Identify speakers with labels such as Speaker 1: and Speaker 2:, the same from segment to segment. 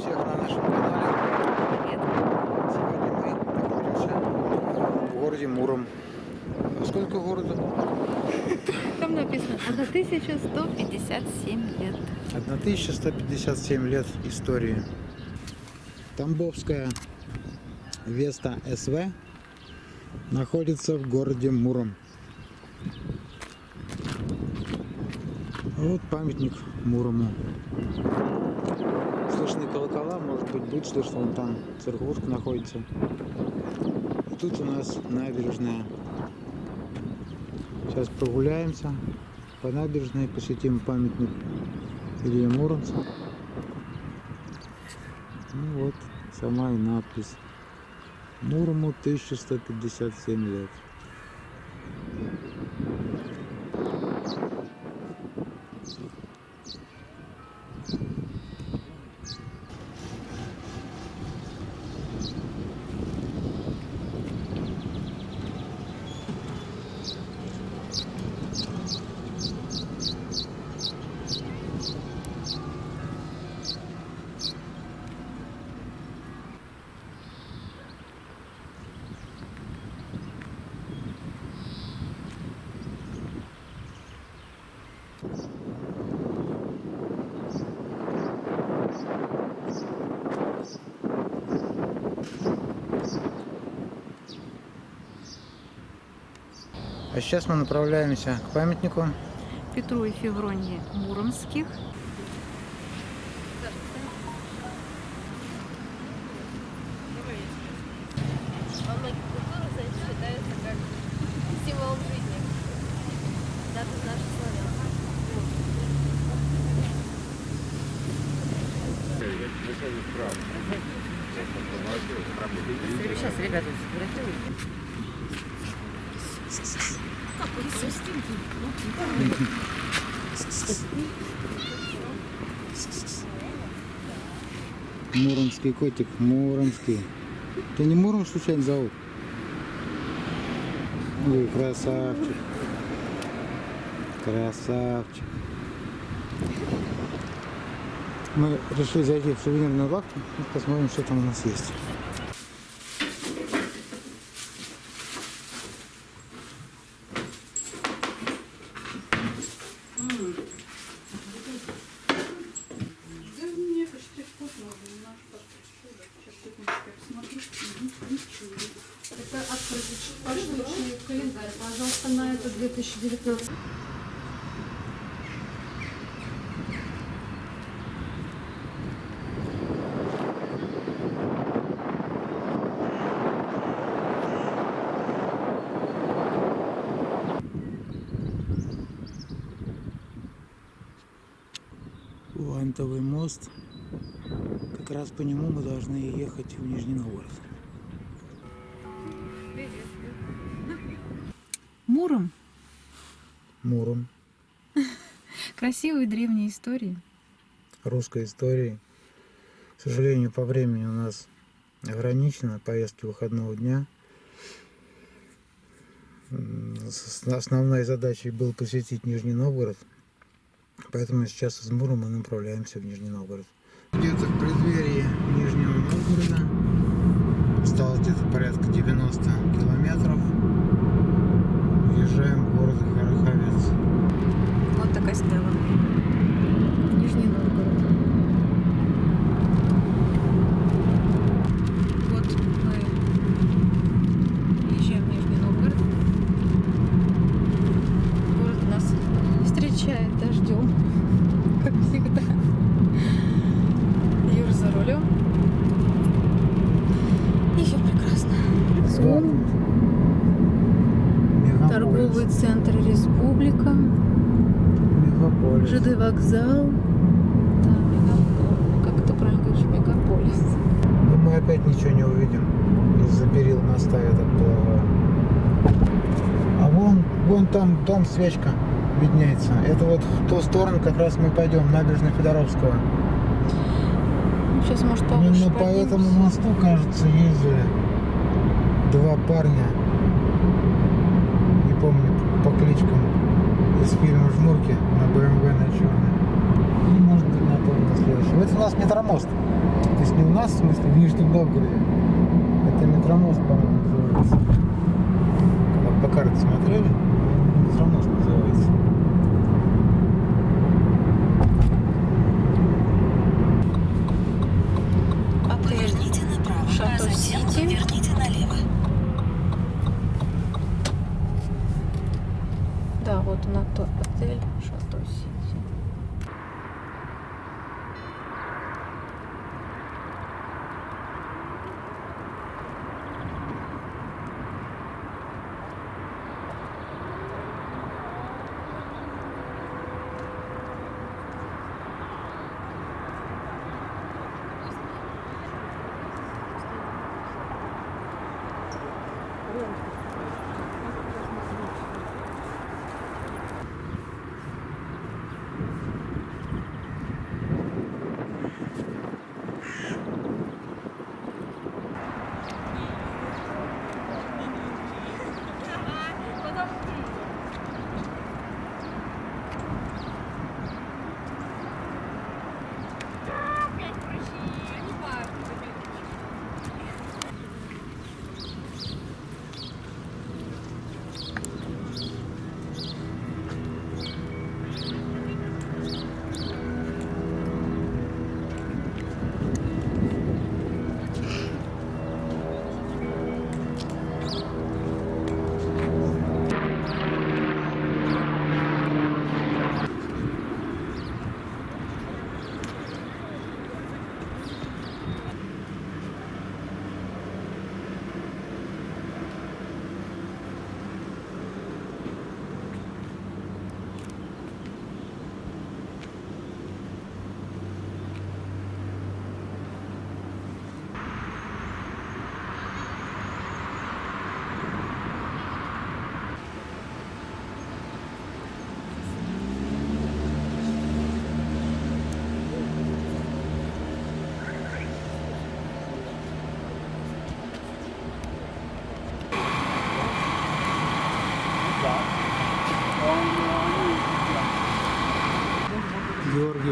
Speaker 1: всех на нашем канале.
Speaker 2: Привет.
Speaker 1: Сегодня мы находимся в городе Муром. Сколько городу?
Speaker 2: Там написано 1157 лет.
Speaker 1: 1157 лет истории. Тамбовская Веста СВ находится в городе Муром. Вот памятник Мурому. Слышны колокола, может быть, будет слышно, вон там церквушка находится. И тут у нас набережная. Сейчас прогуляемся по набережной, посетим памятник Илье Муромцу. Ну вот, сама и надпись. Мурому 1157 лет. А сейчас мы направляемся к памятнику.
Speaker 2: Петру и Февронии Муромских.
Speaker 1: Муромский котик, Муромский. Ты не Муром случайно зовут? Ой, красавчик. Красавчик. Мы решили зайти в сувенирную лавку посмотрим, что там у нас есть.
Speaker 3: Да мне это штрих-код нужен, наш паспорт чудо. Сейчас секундочку я посмотрю. Мгм, Ничего. Это открытый пошлый календарь, пожалуйста, на это 2019.
Speaker 1: Вантовый мост. Как раз по нему мы должны ехать в Нижний Новгород.
Speaker 2: Красивые древние истории.
Speaker 1: русской истории. К сожалению, по времени у нас ограничено поездки выходного дня. Основной задачей был посетить Нижний Новгород, поэтому сейчас из Мурома мы направляемся в Нижний Новгород. Где-то в преддверии Нижнего Новгорода осталось где-то порядка 90 километров. Въезжаем в город Хараховец.
Speaker 2: Вот такая стела. Нижний Новгород. Вот мы езжаем в Нижний Новгород. Город нас встречает дождем, как всегда. Юр за рулем. И все прекрасно. Зум.
Speaker 1: Мегаполис.
Speaker 2: Торговый центр Республика.
Speaker 1: Мегаполис.
Speaker 2: ЖД вокзал. Да, мегаполис. Как это правильно говоришь? Мегаполис.
Speaker 1: Но мы опять ничего не увидим из-за перил моста я так полагаю. А вон, вон там дом свечка виднеется. Это вот в ту сторону как раз мы пойдем, набережная Федоровского.
Speaker 2: Сейчас, может, повыше
Speaker 1: Именно по
Speaker 2: поднимемся.
Speaker 1: этому мосту, кажется, ездили два парня. Не помню по кличкам из фильма «Жмурки» на БМВ на черной. Ну, может быть, на на следующем. Это у нас метромост. То есть не у нас, в смысле, в Нижнем Новгороде. Это метромост, по-моему, называется. Когда по карте смотрели, метромост называется.
Speaker 4: Поверните направо, а затем поверните налево.
Speaker 2: Да, вот он ото- отель Шато Adiós.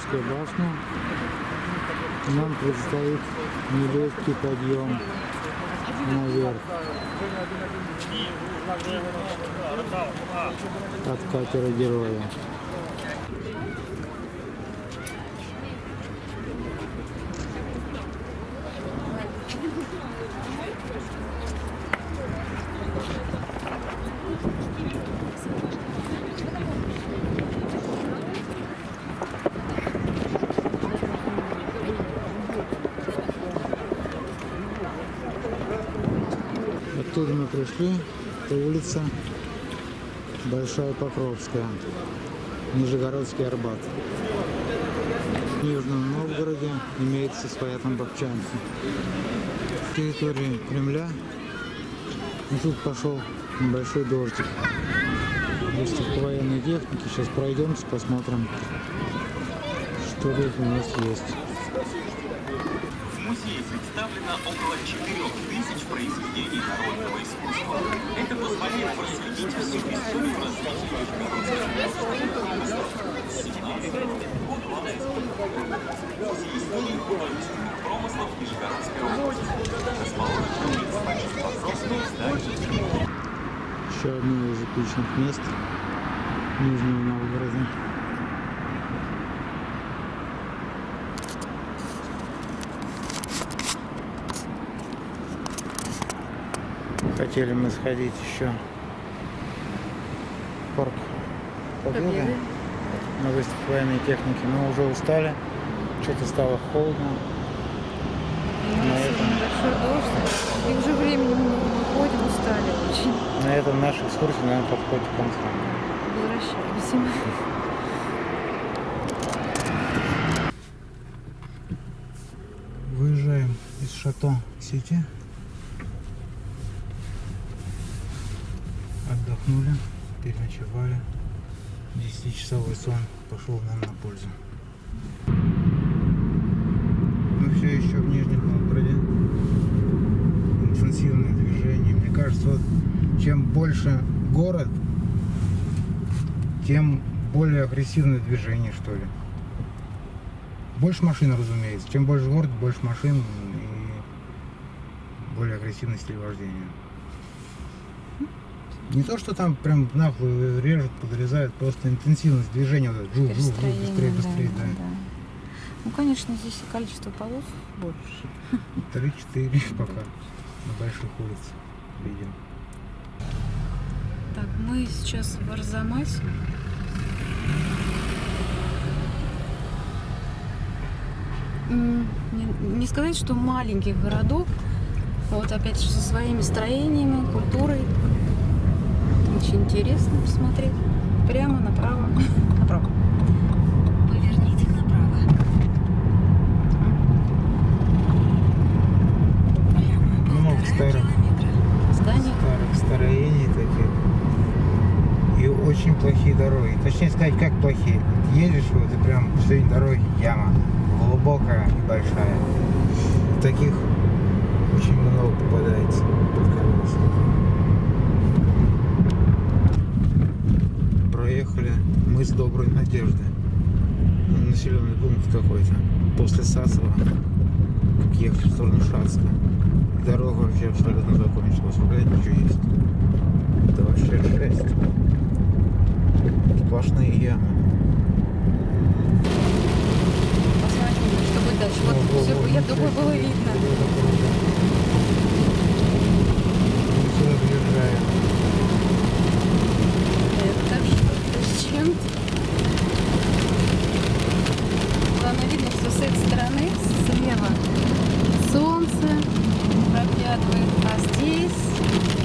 Speaker 1: Георгиевская башня. Нам предстоит нелегкий подъем наверх. От катера героя. Оттуда мы пришли, это улица Большая Покровская, Нижегородский Арбат. В Нижнем Новгороде имеется своя тамбовчанка. В территории Кремля и тут пошел небольшой дождик. Выставка военной техники. Сейчас пройдемся, посмотрим, что тут у нас есть.
Speaker 5: В музее представлено около 4000 произведений
Speaker 1: Еще одно из эпичных мест Нижнего Новгорода. Хотели мы сходить еще парк Победы на выставку военной техники, но уже устали, что-то стало холодно. На этом,
Speaker 2: Большой дождь. И уже времени много. Мы ходим, устали очень.
Speaker 1: на этом наша экскурсия, наверное, подходит к концу.
Speaker 2: Возвращаемся.
Speaker 1: Выезжаем из Шато Сити. Отдохнули, переночевали. 10-часовой сон пошел нам на пользу. Мы все еще в Нижнем Новгороде. Интенсивное движение. Мне кажется, вот чем больше город, тем более агрессивное движение, что ли. Больше машин, разумеется. Чем больше город, больше машин и более агрессивный стиль вождения. Не то, что там прям нахуй режут, подрезают, просто интенсивность движения, вот жу, жу, жу, быстрее, быстрее, да.
Speaker 2: Ну, конечно, здесь и количество полос больше.
Speaker 1: Три-четыре пока на больших улицах видим.
Speaker 2: Так, мы сейчас в Арзамасе. Не, не сказать, что маленьких городов, вот опять же со своими строениями, культурой. Очень интересно посмотреть. Прямо направо. Направо.
Speaker 4: Поверните направо. Прямо
Speaker 1: Много
Speaker 4: полтора
Speaker 1: старых.
Speaker 2: Здание.
Speaker 1: старых строений таких. И очень плохие дороги. Точнее сказать, как плохие. Едешь вот и прям посреди дороги яма. Глубокая и большая. И таких очень много попадается под колеса. Проехали мы с Доброй Надежды. Ну, Населенный пункт какой-то. После Сасова. Как ехали в сторону Шацка. Дорога вообще абсолютно закончилась. Вроде ничего есть. Это вообще жесть. Сплошные ямы.
Speaker 2: Посмотрим, что будет дальше. Вот
Speaker 1: Во, во,
Speaker 2: все, я думаю, было видно.
Speaker 1: Мы сюда въезжаем.
Speaker 2: Это что-то с чем-то. Главное видно, что с этой стороны, слева, солнце проглядывает, а здесь